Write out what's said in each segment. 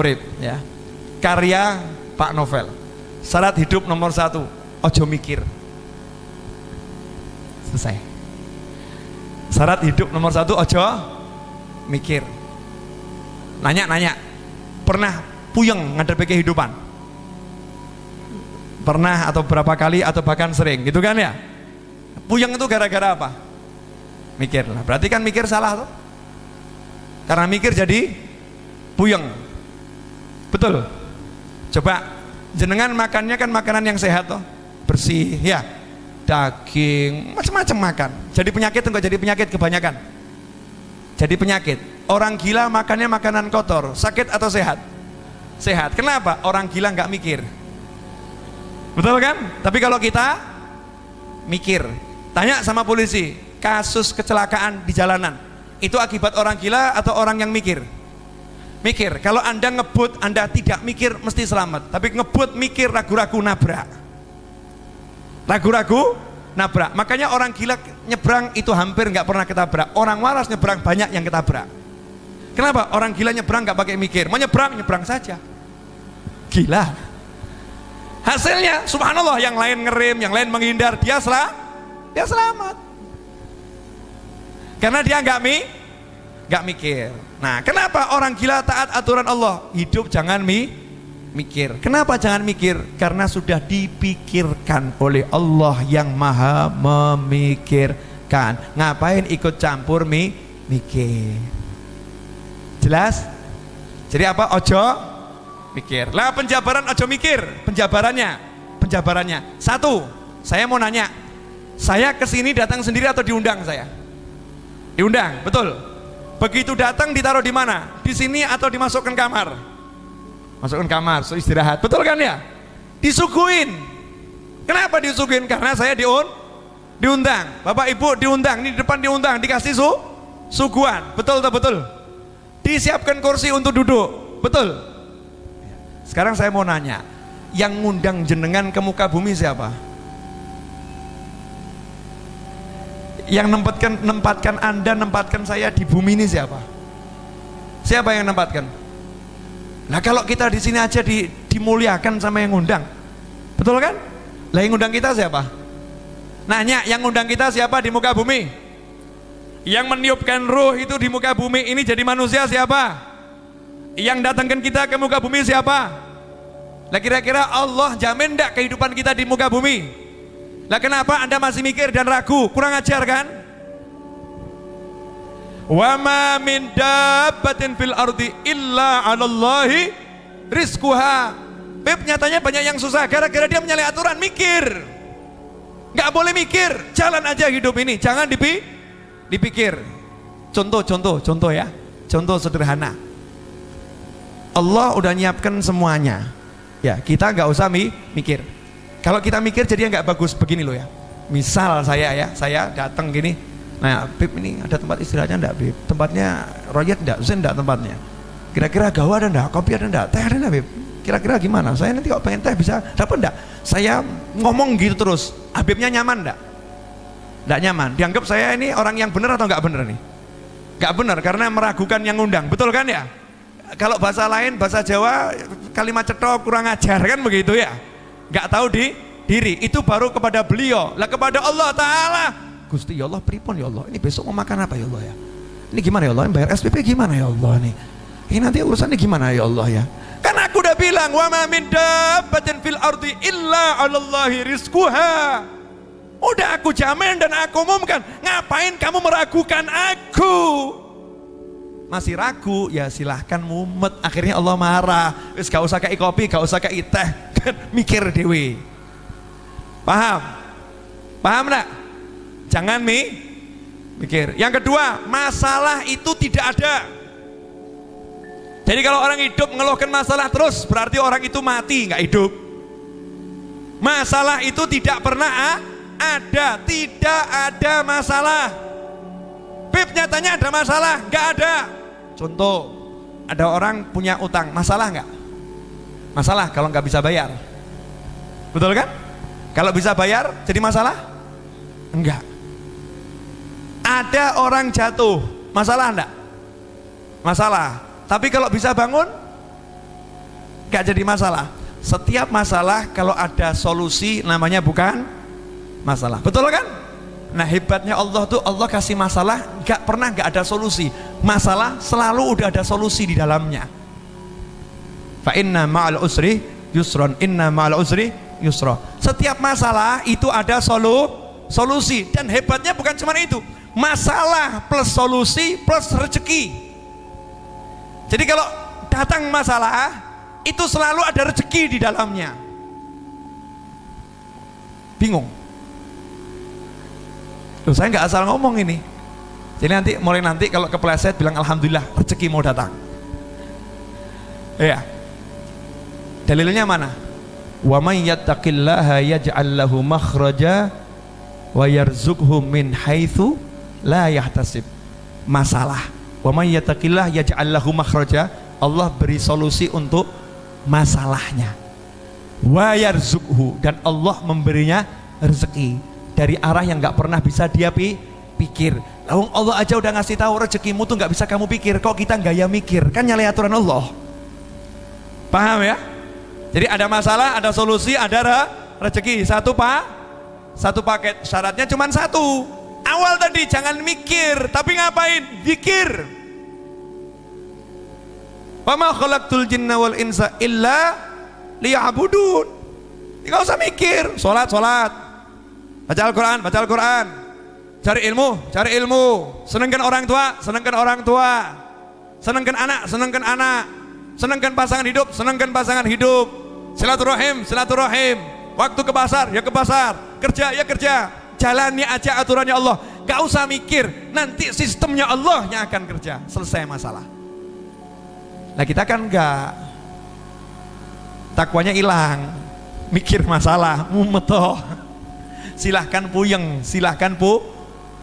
urip ya. Karya Pak Novel. Syarat hidup nomor satu ojo mikir. Selesai. Syarat hidup nomor satu ojo mikir. Nanya-nanya pernah puyeng ngadepi kehidupan? Pernah atau berapa kali atau bahkan sering gitu kan ya? Puyeng itu gara-gara apa? Mikir lah. Berarti kan mikir salah tuh. Karena mikir jadi puyeng betul. Coba jenengan makannya kan makanan yang sehat toh. Bersih ya. Daging macam-macam makan. Jadi penyakit enggak jadi penyakit kebanyakan. Jadi penyakit. Orang gila makannya makanan kotor sakit atau sehat? Sehat. Kenapa? Orang gila nggak mikir. Betul kan? Tapi kalau kita mikir. Tanya sama polisi kasus kecelakaan di jalanan itu akibat orang gila atau orang yang mikir mikir kalau anda ngebut anda tidak mikir mesti selamat. Tapi ngebut mikir ragu-ragu nabrak. Ragu-ragu nabrak. Makanya orang gila nyebrang itu hampir nggak pernah ketabrak. Orang waras nyebrang banyak yang ketabrak. Kenapa? Orang gila nyebrang nggak pakai mikir. Mau nyebrang nyebrang saja. Gila. Hasilnya subhanallah yang lain ngerem yang lain menghindar dia selah dia selamat. Karena dia nggak mi nggak mikir Nah, kenapa orang gila taat aturan Allah? Hidup jangan mi mikir. Kenapa jangan mikir? Karena sudah dipikirkan oleh Allah yang maha memikirkan. Ngapain ikut campur mi mikir? Jelas? Jadi apa? Ojo mikir. Lah penjabaran ojo mikir. Penjabarannya, penjabarannya. Satu, saya mau nanya. Saya ke sini datang sendiri atau diundang saya? Diundang, betul. Begitu datang ditaruh di mana? Di sini atau dimasukkan kamar? Masukkan kamar, so istirahat. Betul kan ya? Disuguin. Kenapa disuguin? Karena saya diun diundang. Bapak Ibu diundang, ini di depan diundang, dikasih su suguhan. Betul atau betul? Disiapkan kursi untuk duduk. Betul. Sekarang saya mau nanya, yang ngundang jenengan ke muka bumi siapa? Yang nempatkan nempatkan anda nempatkan saya di bumi ini siapa? Siapa yang nempatkan? Nah kalau kita di sini aja di, dimuliakan sama yang ngundang. Betul kan? Lah yang ngundang kita siapa? Nanya yang ngundang kita siapa di muka bumi? Yang meniupkan ruh itu di muka bumi ini jadi manusia siapa? Yang datangkan kita ke muka bumi siapa? Lah kira-kira Allah jamin tidak kehidupan kita di muka bumi lah kenapa Anda masih mikir dan ragu? Kurang ajar kan? Wa ma min dabbatin fil ardi illa 'alallahi rizquha. Beb nyatanya banyak yang susah gara-gara dia menyalahi aturan mikir. Gak boleh mikir, jalan aja hidup ini, jangan dipi dipikir. Contoh, contoh, contoh ya. Contoh sederhana. Allah udah nyiapkan semuanya. Ya, kita nggak usah mi mikir kalau kita mikir jadi nggak bagus begini loh ya. Misal saya ya, saya datang gini, nah Bib ini ada tempat istirahatnya enggak Bib? Tempatnya royet enggak? Zen enggak tempatnya? Kira-kira gawa ada enggak? Kopi ada enggak? Teh ada enggak Bib? Kira-kira gimana? Saya nanti kalau pengen teh bisa dapat enggak? Saya ngomong gitu terus, Habibnya nyaman enggak? Enggak nyaman. Dianggap saya ini orang yang benar atau enggak benar nih? Enggak benar karena meragukan yang ngundang. Betul kan ya? Kalau bahasa lain, bahasa Jawa, kalimat cetok kurang ajar kan begitu ya? Nggak tahu di diri. Itu baru kepada beliau. Lah kepada Allah Ta'ala. Gusti ya Allah pripun ya Allah? Ini besok mau makan apa ya Allah ya? Ini gimana ya Allah? Ini bayar SPP gimana ya Allah nih? Ini nanti urusannya gimana ya Allah ya? Kan aku udah bilang wa ma min dabbatin fil ardi illa 'alallahi rizquha. Udah aku jamin dan aku umumkan ngapain kamu meragukan aku? Masih ragu? Ya silahkan mumet. Akhirnya Allah marah. Wis gak usah kayak kopi gak usah kayak teh kan mikir dewi paham? Paham enggak jangan mi mikir. Yang kedua masalah itu tidak ada. Jadi kalau orang hidup ngeluhkan masalah terus berarti orang itu mati nggak hidup. Masalah itu tidak pernah ada. Tidak ada masalah. Bib nyatanya ada masalah nggak ada. Contoh ada orang punya utang, masalah nggak? Masalah kalau nggak bisa bayar. Betul kan? Kalau bisa bayar jadi masalah? Enggak. Ada orang jatuh, masalah enggak? Masalah. Tapi kalau bisa bangun, nggak jadi masalah. Setiap masalah kalau ada solusi namanya bukan masalah. Betul kan? Nah hebatnya Allah tuh Allah kasih masalah nggak pernah nggak ada solusi. Masalah selalu udah ada solusi di dalamnya. Fa inna ma'al usri yusron, inna ma'al usri yusra. Setiap masalah itu ada solu, solusi dan hebatnya bukan cuma itu. Masalah plus solusi plus rezeki. Jadi kalau datang masalah itu selalu ada rezeki di dalamnya. Bingung Loh, saya nggak asal ngomong ini. Jadi nanti mulai nanti kalau kepleset bilang alhamdulillah rezeki mau datang. Iya. Dalilnya mana? Wa may yattaqillaha yaj'al lahu makhraja wa yarzuqhu min haitsu la yahtasib. Masalah. Wa may yattaqillaha yaj'al lahu makhraja. Allah beri solusi untuk masalahnya. Wa yarzuqhu dan Allah memberinya rezeki dari arah yang nggak pernah bisa dia pi pikir. Lalu Allah aja udah ngasih tahu rezekimu tuh nggak bisa kamu pikir. Kok kita nggak ya mikir? Kan nyalain aturan Allah. Paham ya? Jadi ada masalah, ada solusi, ada re rezeki. Satu pak, satu paket. Syaratnya cuma satu. Awal tadi jangan mikir, tapi ngapain? Pikir. Wama khalaqtul jinna wal insa illa liya'budun. Enggak usah mikir, sholat, sholat, Baca Al-Quran, baca Al-Quran. Cari ilmu, cari ilmu. Senangkan orang tua, senangkan orang tua. Senangkan anak, senangkan anak. Senangkan pasangan hidup, senangkan pasangan hidup. Silaturahim, silaturahim. Waktu ke pasar, ya ke pasar. Kerja, ya kerja. Jalani aja aturannya Allah. Gak usah mikir, nanti sistemnya Allah yang akan kerja. Selesai masalah. Nah kita kan gak takwanya hilang, mikir masalah, mumetoh silahkan puyeng, silahkan pu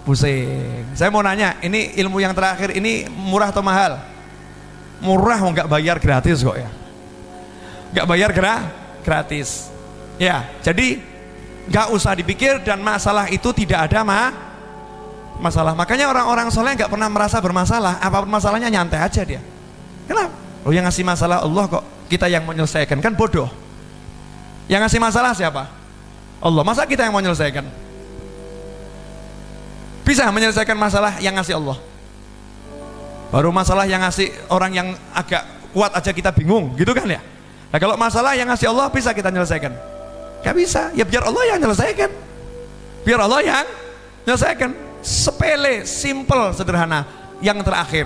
pusing. Saya mau nanya, ini ilmu yang terakhir ini murah atau mahal? Murah nggak bayar gratis kok ya? Nggak bayar gerah gratis. Ya, jadi nggak usah dipikir dan masalah itu tidak ada mah masalah. Makanya orang-orang soleh nggak pernah merasa bermasalah. Apa pun masalahnya nyantai aja dia. Kenapa? Oh yang ngasih masalah Allah kok kita yang menyelesaikan kan bodoh. Yang ngasih masalah siapa? Allah. Masa kita yang menyelesaikan? Bisa menyelesaikan masalah yang ngasih Allah. Baru masalah yang ngasih orang yang agak kuat aja kita bingung, gitu kan ya? Nah kalau masalah yang ngasih Allah bisa kita menyelesaikan? Gak bisa, ya biar Allah yang menyelesaikan. Biar Allah yang menyelesaikan. Sepele, simple, sederhana. Yang terakhir,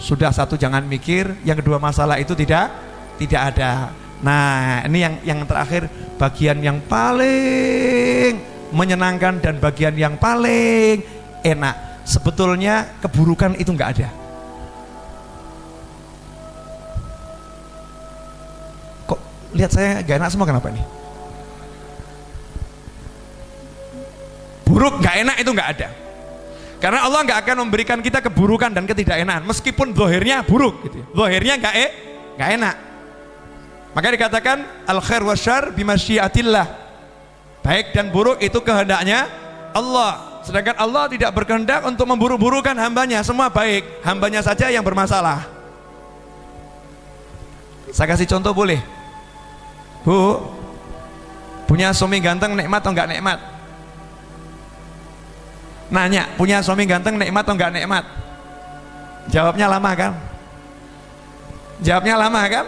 sudah satu jangan mikir, yang kedua masalah itu tidak tidak ada. Nah, ini yang yang terakhir bagian yang paling menyenangkan dan bagian yang paling enak. Sebetulnya keburukan itu enggak ada. Lihat saya gak enak semua kenapa nih? Buruk gak enak itu enggak ada. Karena Allah nggak akan memberikan kita keburukan dan ketidakenakan meskipun zohirnya buruk gitu. Zohirnya nggak eh, nggak enak. Maka dikatakan al khair wa syar bimasyiatillah. Baik dan buruk itu kehendaknya Allah. Sedangkan Allah tidak berkehendak untuk memburu-burukan hambanya. Semua baik, hambanya saja yang bermasalah. Saya kasih contoh boleh? Bu, punya suami ganteng nikmat atau enggak nikmat? Nanya, punya suami ganteng nikmat atau enggak nikmat? Jawabnya lama kan? Jawabnya lama kan?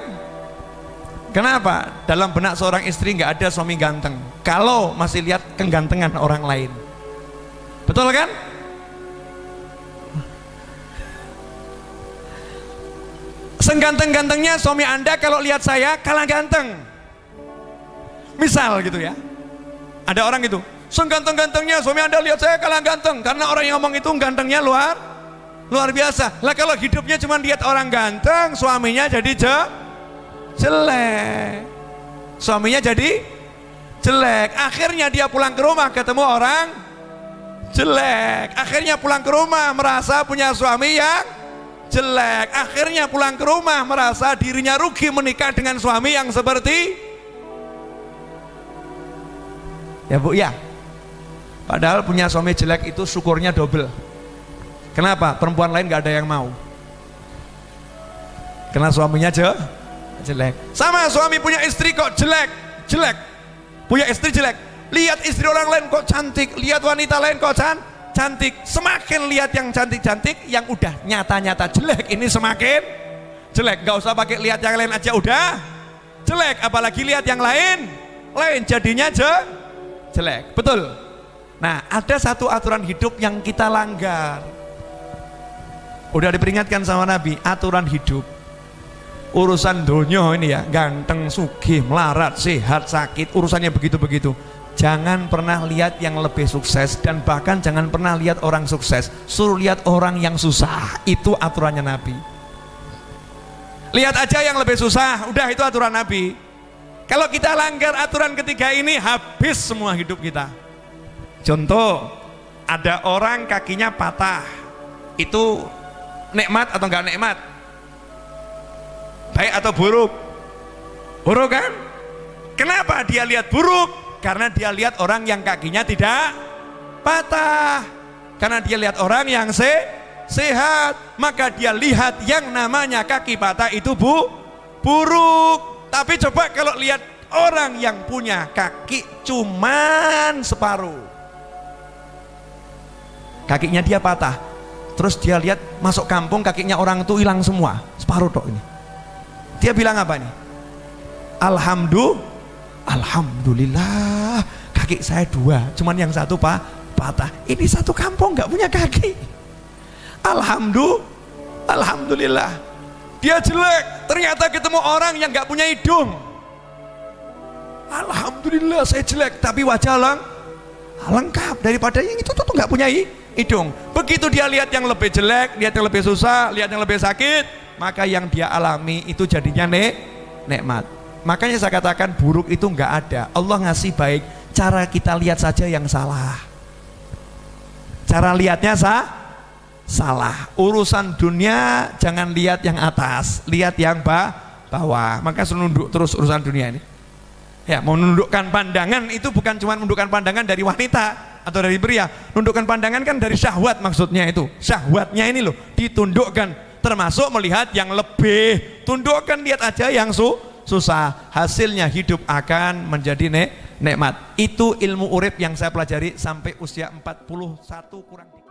Kenapa? Dalam benak seorang istri nggak ada suami ganteng. Kalau masih lihat kegantengan orang lain. Betul kan? Sengganteng-gantengnya suami anda kalau lihat saya kalah ganteng. Misal gitu ya. Ada orang gitu. Sengganteng-gantengnya suami anda lihat saya kalah ganteng. Karena orang yang ngomong itu gantengnya luar luar biasa. Lah kalau hidupnya cuma lihat orang ganteng, suaminya jadi je jelek suaminya jadi jelek akhirnya dia pulang ke rumah ketemu orang jelek akhirnya pulang ke rumah merasa punya suami yang jelek akhirnya pulang ke rumah merasa dirinya rugi menikah dengan suami yang seperti ya bu ya padahal punya suami jelek itu syukurnya double. Kenapa? Perempuan lain gak ada yang mau. Karena suaminya je, jelek. Sama suami punya istri kok jelek jelek. Punya istri jelek. Lihat istri orang lain kok cantik. Lihat wanita lain kok can cantik. Semakin lihat yang cantik-cantik yang udah nyata-nyata jelek ini semakin jelek. Gak usah pakai lihat yang lain aja udah. Jelek apalagi lihat yang lain. Lain jadinya je, jelek. Betul. Nah ada satu aturan hidup yang kita langgar. Udah diperingatkan sama Nabi aturan hidup. Urusan dunia ini ya ganteng sugih melarat sehat sakit urusannya begitu-begitu. Jangan pernah lihat yang lebih sukses dan bahkan jangan pernah lihat orang sukses. Suruh lihat orang yang susah. Itu aturannya Nabi. Lihat aja yang lebih susah. Udah itu aturan Nabi kalau kita langgar aturan ketiga ini habis semua hidup kita. Contoh ada orang kakinya patah. Itu nikmat atau enggak nikmat? Baik atau buruk? Buruk kan? Kenapa dia lihat buruk? Karena dia lihat orang yang kakinya tidak patah. Karena dia lihat orang yang se sehat. Maka dia lihat yang namanya kaki patah itu bu buruk tapi coba kalau lihat orang yang punya kaki cuman separuh. Kakinya dia patah. Terus dia lihat masuk kampung kakinya orang itu hilang semua. Separuh tok ini. Dia bilang apa nih Alhamdulillah Alhamdulillah. Kaki saya dua cuman yang satu pak patah. Ini satu kampung nggak punya kaki. Alhamdulillah Alhamdulillah dia jelek ternyata ketemu orang yang nggak punya hidung Alhamdulillah saya jelek tapi wajah lang lengkap daripada yang itu tuh nggak punya hidung begitu dia lihat yang lebih jelek lihat yang lebih susah lihat yang lebih sakit maka yang dia alami itu jadinya nek nikmat Makanya saya katakan buruk itu nggak ada. Allah ngasih baik, cara kita lihat saja yang salah. Cara lihatnya sah? Salah. Urusan dunia jangan lihat yang atas, lihat yang bawah. Maka nunduk terus urusan dunia ini. Ya, menundukkan pandangan itu bukan cuma menundukkan pandangan dari wanita atau dari pria. Menundukkan pandangan kan dari syahwat maksudnya itu. Syahwatnya ini loh ditundukkan termasuk melihat yang lebih. Tundukkan lihat aja yang su susah, hasilnya hidup akan menjadi nek nikmat. Itu ilmu urip yang saya pelajari sampai usia 41 kurang